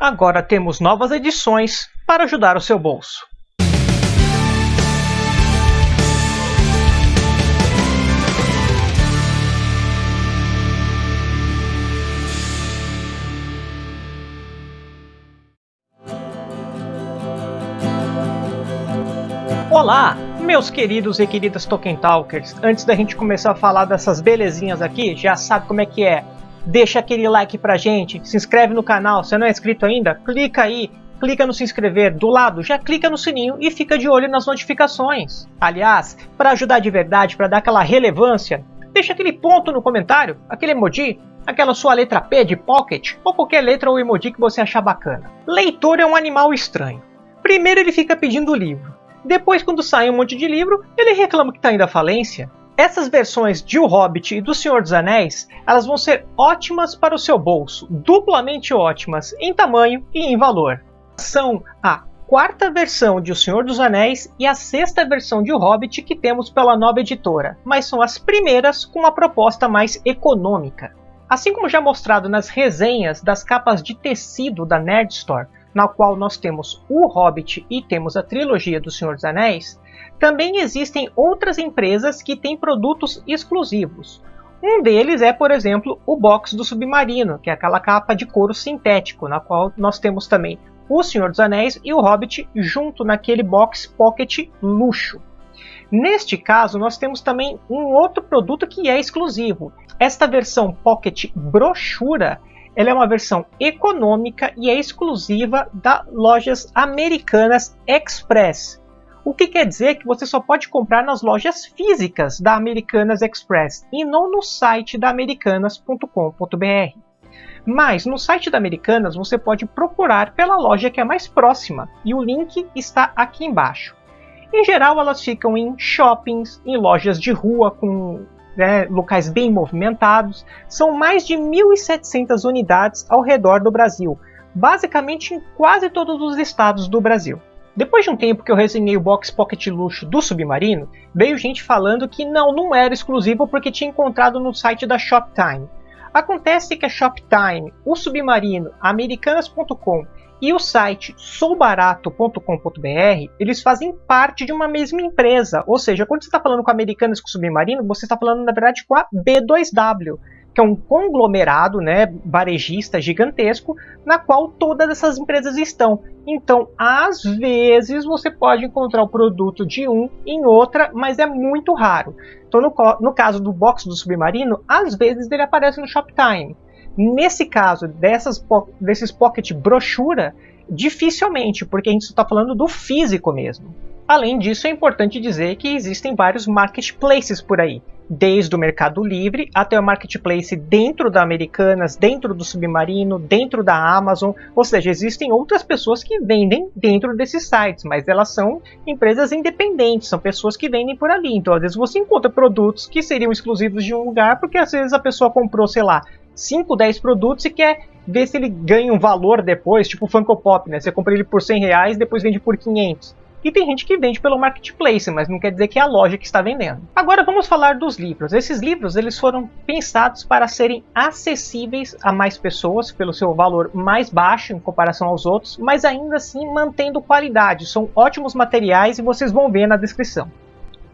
Agora temos novas edições para ajudar o seu bolso. Olá, meus queridos e queridas Tolkien Talkers. Antes da gente começar a falar dessas belezinhas aqui, já sabe como é que é. Deixa aquele like pra gente, se inscreve no canal, se não é inscrito ainda, clica aí, clica no se inscrever, do lado já clica no sininho e fica de olho nas notificações. Aliás, para ajudar de verdade, para dar aquela relevância, deixa aquele ponto no comentário, aquele emoji, aquela sua letra P de pocket, ou qualquer letra ou emoji que você achar bacana. Leitor é um animal estranho. Primeiro ele fica pedindo livro. Depois, quando sai um monte de livro, ele reclama que está indo à falência. Essas versões de O Hobbit e do Senhor dos Anéis, elas vão ser ótimas para o seu bolso, duplamente ótimas em tamanho e em valor. São a quarta versão de O Senhor dos Anéis e a sexta versão de O Hobbit que temos pela nova editora, mas são as primeiras com uma proposta mais econômica. Assim como já mostrado nas resenhas das capas de tecido da Nerd Store, na qual nós temos o Hobbit e temos a trilogia do Senhor dos Anéis, também existem outras empresas que têm produtos exclusivos. Um deles é, por exemplo, o box do Submarino, que é aquela capa de couro sintético, na qual nós temos também o Senhor dos Anéis e o Hobbit junto naquele box Pocket luxo. Neste caso, nós temos também um outro produto que é exclusivo. Esta versão Pocket brochura ela é uma versão econômica e é exclusiva das lojas americanas Express. O que quer dizer que você só pode comprar nas lojas físicas da Americanas Express e não no site da americanas.com.br. Mas no site da Americanas você pode procurar pela loja que é mais próxima e o link está aqui embaixo. Em geral, elas ficam em shoppings, em lojas de rua com né, locais bem movimentados. São mais de 1.700 unidades ao redor do Brasil, basicamente em quase todos os estados do Brasil. Depois de um tempo que eu resenhei o box Pocket Luxo do Submarino, veio gente falando que não, não era exclusivo porque tinha encontrado no site da Shoptime. Acontece que a Shoptime, o Submarino, Americanas.com e o site soubarato.com.br, eles fazem parte de uma mesma empresa. Ou seja, quando você está falando com Americanas com Submarino, você está falando, na verdade, com a B2W, que é um conglomerado né, varejista gigantesco, na qual todas essas empresas estão. Então, às vezes, você pode encontrar o produto de um em outra, mas é muito raro. Então, no, no caso do box do Submarino, às vezes ele aparece no Shoptime. Nesse caso, dessas, desses pocket brochura, dificilmente, porque a gente está falando do físico mesmo. Além disso, é importante dizer que existem vários marketplaces por aí, desde o Mercado Livre até o marketplace dentro da Americanas, dentro do Submarino, dentro da Amazon, ou seja, existem outras pessoas que vendem dentro desses sites, mas elas são empresas independentes, são pessoas que vendem por ali. Então, às vezes você encontra produtos que seriam exclusivos de um lugar, porque às vezes a pessoa comprou, sei lá, 5, 10 produtos e quer ver se ele ganha um valor depois, tipo o Funko Pop, né? Você compra ele por 100 reais depois vende por 500. E tem gente que vende pelo marketplace, mas não quer dizer que é a loja que está vendendo. Agora vamos falar dos livros. Esses livros eles foram pensados para serem acessíveis a mais pessoas pelo seu valor mais baixo em comparação aos outros, mas ainda assim mantendo qualidade. São ótimos materiais e vocês vão ver na descrição.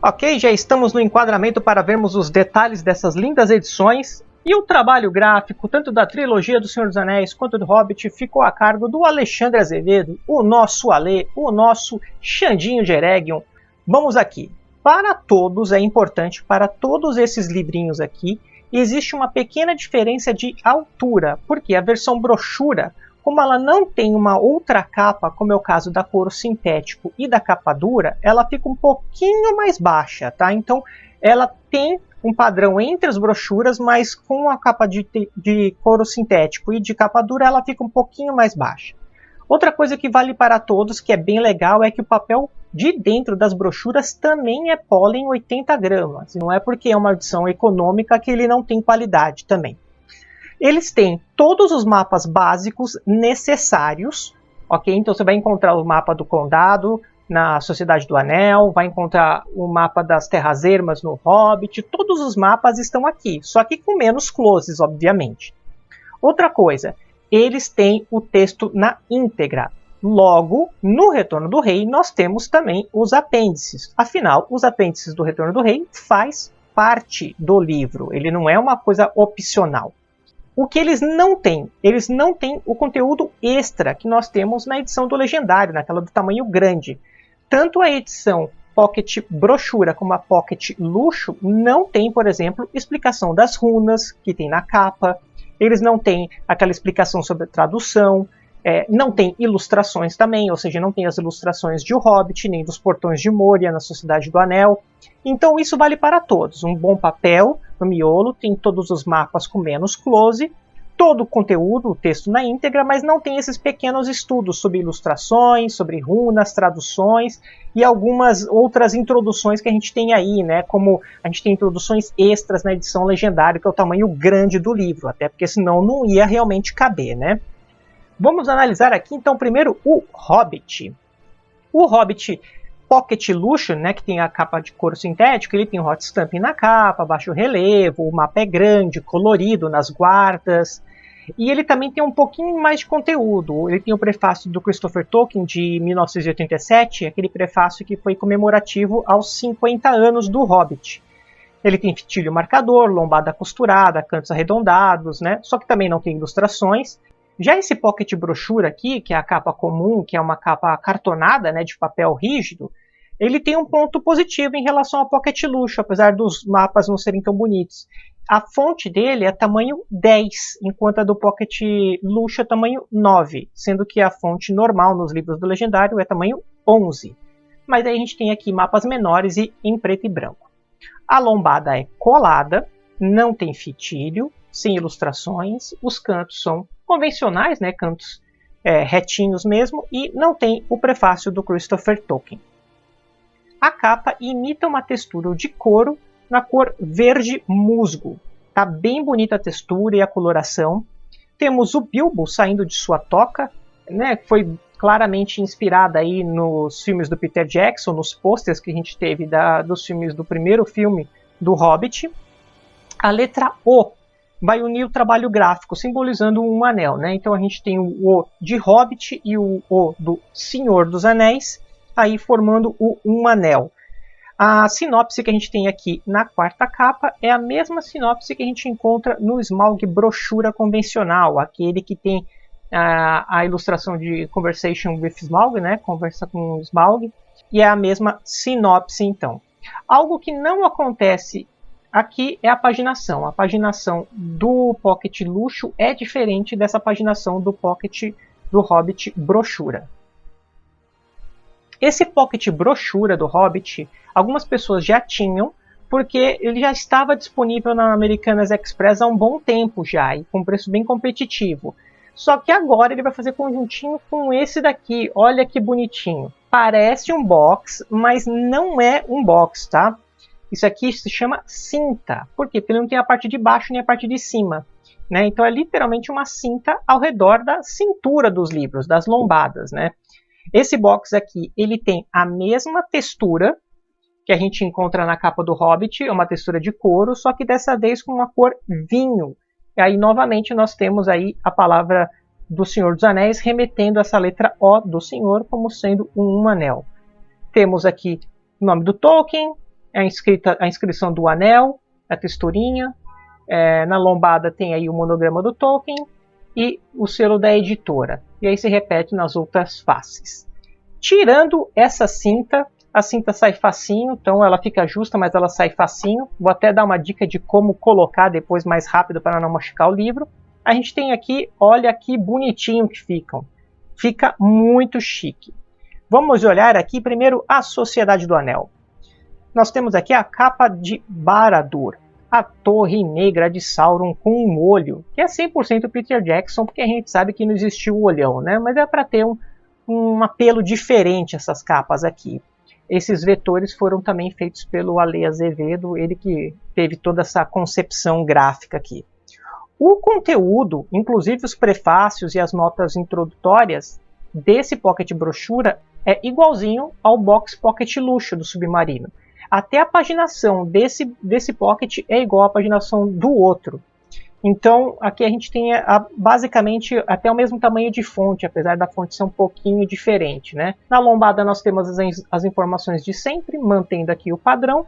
Ok, já estamos no enquadramento para vermos os detalhes dessas lindas edições. E o trabalho gráfico, tanto da trilogia do Senhor dos Anéis quanto do Hobbit, ficou a cargo do Alexandre Azevedo, o nosso Ale, o nosso Xandinho de Eregion. Vamos aqui. Para todos, é importante, para todos esses livrinhos aqui, existe uma pequena diferença de altura, porque a versão brochura, como ela não tem uma outra capa, como é o caso da couro sintético e da capa dura, ela fica um pouquinho mais baixa, tá? Então, ela tem um padrão entre as brochuras, mas com a capa de, de couro sintético e de capa dura ela fica um pouquinho mais baixa. Outra coisa que vale para todos, que é bem legal, é que o papel de dentro das brochuras também é pólen 80 gramas. Não é porque é uma edição econômica que ele não tem qualidade também. Eles têm todos os mapas básicos necessários, ok? Então você vai encontrar o mapa do condado, na Sociedade do Anel, vai encontrar o mapa das Terras Ermas no Hobbit, todos os mapas estão aqui, só que com menos closes, obviamente. Outra coisa, eles têm o texto na íntegra. Logo, no Retorno do Rei, nós temos também os apêndices. Afinal, os apêndices do Retorno do Rei faz parte do livro, ele não é uma coisa opcional. O que eles não têm? Eles não têm o conteúdo extra que nós temos na edição do Legendário, naquela do tamanho grande. Tanto a edição Pocket Brochura como a Pocket Luxo não tem, por exemplo, explicação das runas que tem na capa. Eles não têm aquela explicação sobre tradução. É, não tem ilustrações também, ou seja, não tem as ilustrações de O Hobbit, nem dos Portões de Moria na Sociedade do Anel. Então isso vale para todos. Um bom papel no miolo tem todos os mapas com menos close, todo o conteúdo, o texto na íntegra, mas não tem esses pequenos estudos sobre ilustrações, sobre runas, traduções e algumas outras introduções que a gente tem aí, né? Como a gente tem introduções extras na edição legendária, que é o tamanho grande do livro, até porque senão não ia realmente caber, né? Vamos analisar aqui então primeiro o Hobbit. O Hobbit Pocket Luxo, né, que tem a capa de couro sintético, ele tem hot stamping na capa, baixo relevo, o mapa é grande, colorido nas guardas. E ele também tem um pouquinho mais de conteúdo. Ele tem o prefácio do Christopher Tolkien de 1987, aquele prefácio que foi comemorativo aos 50 anos do Hobbit. Ele tem fitilho marcador, lombada costurada, cantos arredondados, né? Só que também não tem ilustrações. Já esse pocket brochura aqui, que é a capa comum, que é uma capa cartonada, né, de papel rígido, ele tem um ponto positivo em relação ao Pocket Luxo, apesar dos mapas não serem tão bonitos. A fonte dele é tamanho 10, enquanto a do Pocket Luxo é tamanho 9, sendo que a fonte normal nos livros do Legendário é tamanho 11. Mas aí a gente tem aqui mapas menores e em preto e branco. A lombada é colada, não tem fitilho, sem ilustrações, os cantos são convencionais, né, cantos é, retinhos mesmo, e não tem o prefácio do Christopher Tolkien. A capa imita uma textura de couro na cor verde musgo. Tá bem bonita a textura e a coloração. Temos o Bilbo saindo de sua toca, né, foi claramente inspirada aí nos filmes do Peter Jackson, nos posters que a gente teve da, dos filmes do primeiro filme do Hobbit. A letra O vai unir o trabalho gráfico, simbolizando um anel. Né? Então a gente tem o O de Hobbit e o O do Senhor dos Anéis, aí formando o Um Anel. A sinopse que a gente tem aqui na quarta capa é a mesma sinopse que a gente encontra no Smaug brochura convencional, aquele que tem a, a ilustração de Conversation with Smaug, né? conversa com Smaug, e é a mesma sinopse então. Algo que não acontece Aqui é a paginação. A paginação do Pocket Luxo é diferente dessa paginação do Pocket do Hobbit Brochura. Esse Pocket Brochura do Hobbit, algumas pessoas já tinham, porque ele já estava disponível na Americanas Express há um bom tempo já, e com preço bem competitivo. Só que agora ele vai fazer conjuntinho com esse daqui. Olha que bonitinho. Parece um box, mas não é um box, tá? Isso aqui se chama cinta. Por quê? Porque ele não tem a parte de baixo nem a parte de cima. Né? Então é literalmente uma cinta ao redor da cintura dos livros, das lombadas. Né? Esse box aqui ele tem a mesma textura que a gente encontra na capa do Hobbit, é uma textura de couro, só que dessa vez com uma cor vinho. E aí novamente nós temos aí a palavra do Senhor dos Anéis remetendo essa letra O do Senhor como sendo um anel. Temos aqui o nome do Tolkien, a, inscrita, a inscrição do anel, a texturinha. É, na lombada tem aí o monograma do Tolkien e o selo da editora. E aí se repete nas outras faces. Tirando essa cinta, a cinta sai facinho, então ela fica justa, mas ela sai facinho. Vou até dar uma dica de como colocar depois mais rápido para não machucar o livro. A gente tem aqui, olha que bonitinho que ficam. Fica muito chique. Vamos olhar aqui primeiro a Sociedade do Anel nós temos aqui a capa de Baradur, a Torre Negra de Sauron com um olho, que é 100% Peter Jackson, porque a gente sabe que não existiu o olhão, né? Mas é para ter um, um apelo diferente essas capas aqui. Esses vetores foram também feitos pelo Ale Azevedo, ele que teve toda essa concepção gráfica aqui. O conteúdo, inclusive os prefácios e as notas introdutórias desse Pocket Brochura é igualzinho ao Box Pocket Luxo do Submarino até a paginação desse, desse Pocket é igual à paginação do outro. Então, aqui a gente tem a, basicamente até o mesmo tamanho de fonte, apesar da fonte ser um pouquinho diferente. Né? Na lombada nós temos as, as informações de sempre, mantendo aqui o padrão,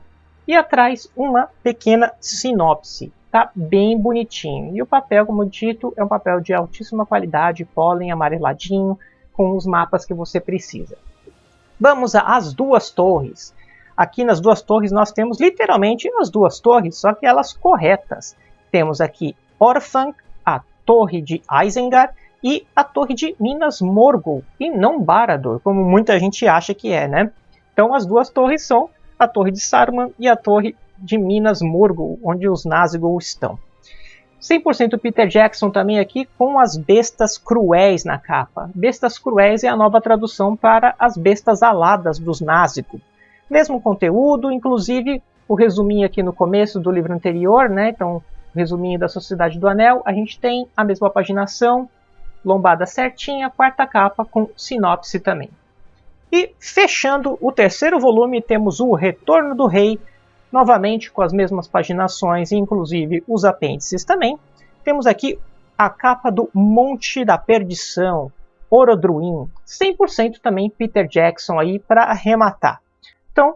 e atrás uma pequena sinopse. Tá bem bonitinho. E o papel, como dito, é um papel de altíssima qualidade, pólen amareladinho, com os mapas que você precisa. Vamos às duas torres. Aqui nas duas torres nós temos literalmente as duas torres, só que elas corretas. Temos aqui Orphan, a torre de Isengard e a torre de Minas Morgul, e não Barad-dûr, como muita gente acha que é, né? Então as duas torres são a torre de Saruman e a torre de Minas Morgul, onde os Nazgûl estão. 100% Peter Jackson também aqui com as bestas cruéis na capa. Bestas cruéis é a nova tradução para as bestas aladas dos Nazgûl. Mesmo conteúdo, inclusive o resuminho aqui no começo do livro anterior, né? Então resuminho da Sociedade do Anel, a gente tem a mesma paginação, lombada certinha, quarta capa com sinopse também. E fechando o terceiro volume, temos o Retorno do Rei, novamente com as mesmas paginações, inclusive os apêndices também. Temos aqui a capa do Monte da Perdição, Orodruin, 100% também Peter Jackson aí para arrematar. Então,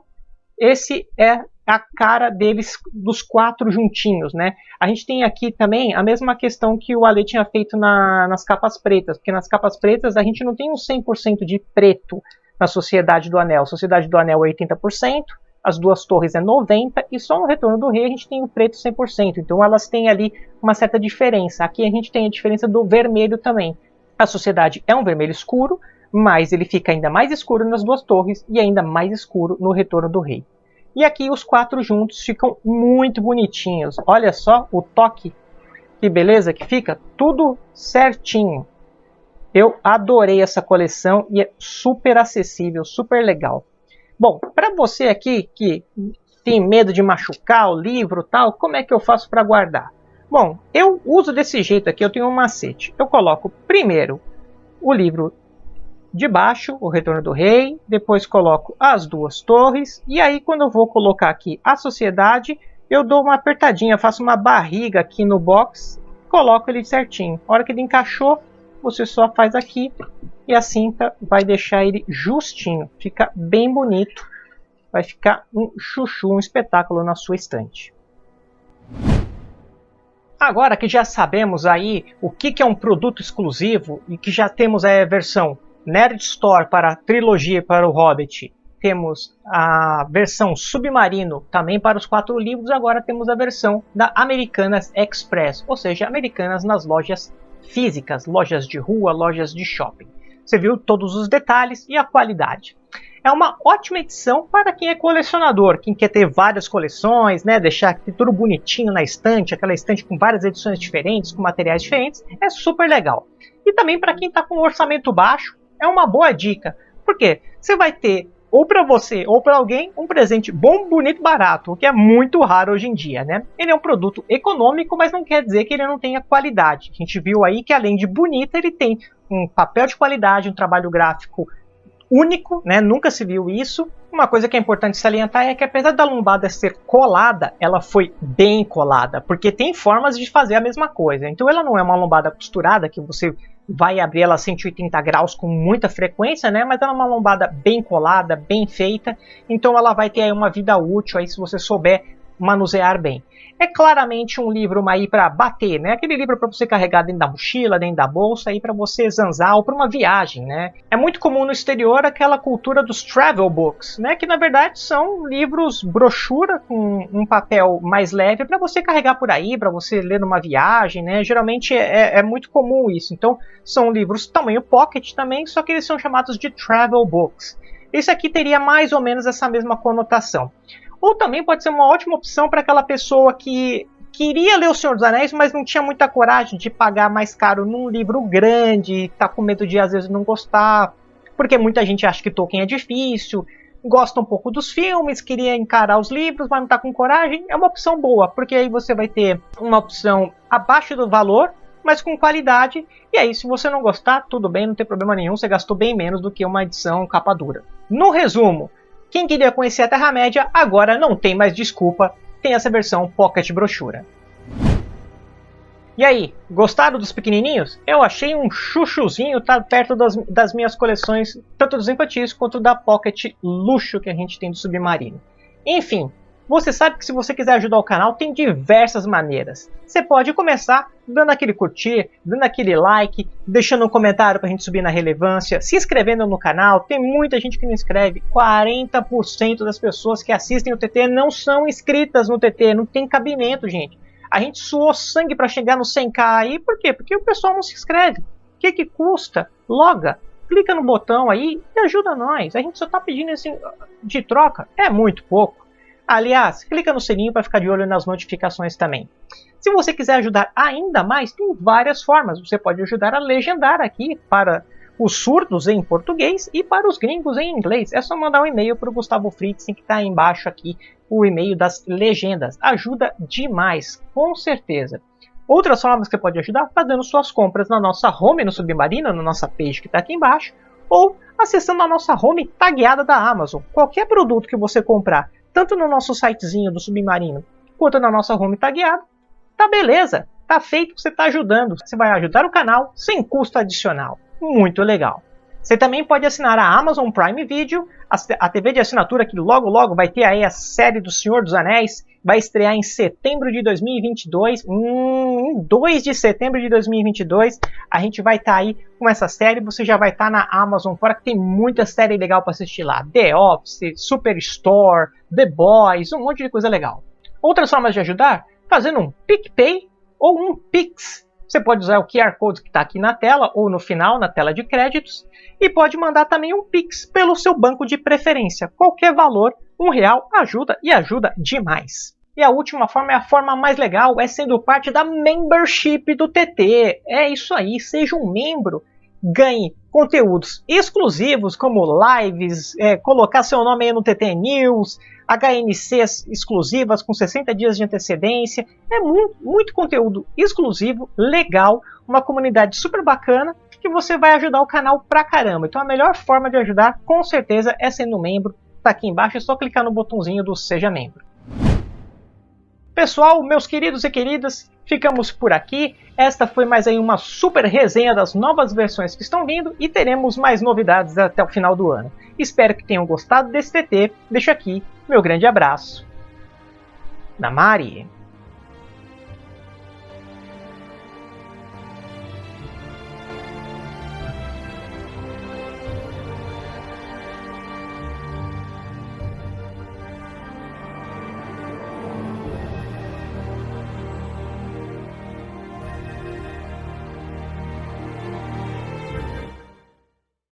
esse é a cara deles, dos quatro juntinhos, né? A gente tem aqui também a mesma questão que o Ale tinha feito na, nas capas pretas, porque nas capas pretas a gente não tem um 100% de preto na Sociedade do Anel. Sociedade do Anel é 80%, as duas torres é 90% e só no Retorno do Rei a gente tem o preto 100%. Então elas têm ali uma certa diferença. Aqui a gente tem a diferença do vermelho também. A Sociedade é um vermelho escuro, mas ele fica ainda mais escuro nas duas torres e ainda mais escuro no Retorno do Rei. E aqui os quatro juntos ficam muito bonitinhos. Olha só o toque, que beleza que fica, tudo certinho. Eu adorei essa coleção e é super acessível, super legal. Bom, para você aqui que tem medo de machucar o livro tal, como é que eu faço para guardar? Bom, eu uso desse jeito aqui, eu tenho um macete. Eu coloco primeiro o livro de baixo, o Retorno do Rei, depois coloco as duas torres, e aí quando eu vou colocar aqui a Sociedade, eu dou uma apertadinha, faço uma barriga aqui no box, coloco ele certinho. A hora que ele encaixou, você só faz aqui e a cinta vai deixar ele justinho, fica bem bonito, vai ficar um chuchu, um espetáculo na sua estante. Agora que já sabemos aí o que é um produto exclusivo e que já temos a versão Nerd Store para a trilogia para o Hobbit, temos a versão Submarino também para os quatro livros, agora temos a versão da Americanas Express, ou seja, Americanas nas lojas físicas, lojas de rua, lojas de shopping. Você viu todos os detalhes e a qualidade. É uma ótima edição para quem é colecionador, quem quer ter várias coleções, né, deixar tudo bonitinho na estante, aquela estante com várias edições diferentes, com materiais diferentes, é super legal. E também para quem está com um orçamento baixo, é uma boa dica. Porque você vai ter, ou para você ou para alguém, um presente bom, bonito, barato, o que é muito raro hoje em dia, né? Ele é um produto econômico, mas não quer dizer que ele não tenha qualidade. A gente viu aí que além de bonito, ele tem um papel de qualidade, um trabalho gráfico único, né? Nunca se viu isso. Uma coisa que é importante salientar é que apesar da lombada ser colada, ela foi bem colada, porque tem formas de fazer a mesma coisa. Então ela não é uma lombada costurada que você vai abrir ela a 180 graus com muita frequência, né? Mas ela é uma lombada bem colada, bem feita, então ela vai ter aí uma vida útil aí se você souber manusear bem. É claramente um livro aí para bater, né? Aquele livro para você carregar dentro da mochila, dentro da bolsa, aí para você zanzar ou para uma viagem, né? É muito comum no exterior aquela cultura dos travel books, né? Que na verdade são livros brochura com um papel mais leve para você carregar por aí, para você ler numa viagem, né? Geralmente é, é muito comum isso. Então são livros tamanho pocket também, só que eles são chamados de travel books. Esse aqui teria mais ou menos essa mesma conotação. Ou também pode ser uma ótima opção para aquela pessoa que queria ler O Senhor dos Anéis, mas não tinha muita coragem de pagar mais caro num livro grande, tá com medo de às vezes não gostar, porque muita gente acha que Tolkien é difícil, gosta um pouco dos filmes, queria encarar os livros, mas não tá com coragem. É uma opção boa, porque aí você vai ter uma opção abaixo do valor, mas com qualidade. E aí, se você não gostar, tudo bem, não tem problema nenhum, você gastou bem menos do que uma edição capa dura. No resumo, quem queria conhecer a Terra-média agora não tem mais desculpa, tem essa versão Pocket Brochura. E aí, gostaram dos pequenininhos? Eu achei um chuchuzinho tá perto das, das minhas coleções, tanto dos infantis quanto da Pocket Luxo que a gente tem do Submarino. Enfim, você sabe que se você quiser ajudar o canal, tem diversas maneiras. Você pode começar dando aquele curtir, dando aquele like, deixando um comentário para a gente subir na relevância, se inscrevendo no canal. Tem muita gente que não inscreve. 40% das pessoas que assistem o TT não são inscritas no TT, não tem cabimento, gente. A gente suou sangue para chegar no 100k aí, por quê? Porque o pessoal não se inscreve. O que, que custa? Loga, clica no botão aí e ajuda nós. A gente só está pedindo assim, de troca, é muito pouco. Aliás, clica no sininho para ficar de olho nas notificações também. Se você quiser ajudar ainda mais, tem várias formas. Você pode ajudar a legendar aqui para os surdos em português e para os gringos em inglês. É só mandar um e-mail para o Gustavo Fritzen, que está embaixo aqui, o e-mail das legendas. Ajuda demais, com certeza. Outras formas que você pode ajudar fazendo suas compras na nossa home no Submarino, na nossa page que está aqui embaixo, ou acessando a nossa home tagueada da Amazon. Qualquer produto que você comprar, tanto no nosso sitezinho do Submarino, quanto na nossa home tagueada, tá beleza, tá feito, você está ajudando. Você vai ajudar o canal sem custo adicional muito legal. Você também pode assinar a Amazon Prime Video, a TV de assinatura que logo logo vai ter aí a série do Senhor dos Anéis, vai estrear em setembro de 2022, hum, em 2 de setembro de 2022, a gente vai estar tá aí com essa série, você já vai estar tá na Amazon, fora que tem muita série legal para assistir lá, The Office, Superstore, The Boys, um monte de coisa legal. Outras formas de ajudar? Fazendo um PicPay ou um Pix, você pode usar o QR Code que está aqui na tela ou no final, na tela de créditos, e pode mandar também um Pix pelo seu banco de preferência. Qualquer valor, um real ajuda e ajuda demais. E a última forma é a forma mais legal, é sendo parte da membership do TT. É isso aí, seja um membro, ganhe conteúdos exclusivos como lives, é, colocar seu nome aí no TT News, HNCs exclusivas com 60 dias de antecedência. É muito, muito conteúdo exclusivo, legal, uma comunidade super bacana que você vai ajudar o canal pra caramba. Então a melhor forma de ajudar, com certeza, é sendo membro. Tá aqui embaixo, é só clicar no botãozinho do Seja Membro. Pessoal, meus queridos e queridas, ficamos por aqui. Esta foi mais aí uma super resenha das novas versões que estão vindo e teremos mais novidades até o final do ano. Espero que tenham gostado desse TT. Deixo aqui meu grande abraço. Namari!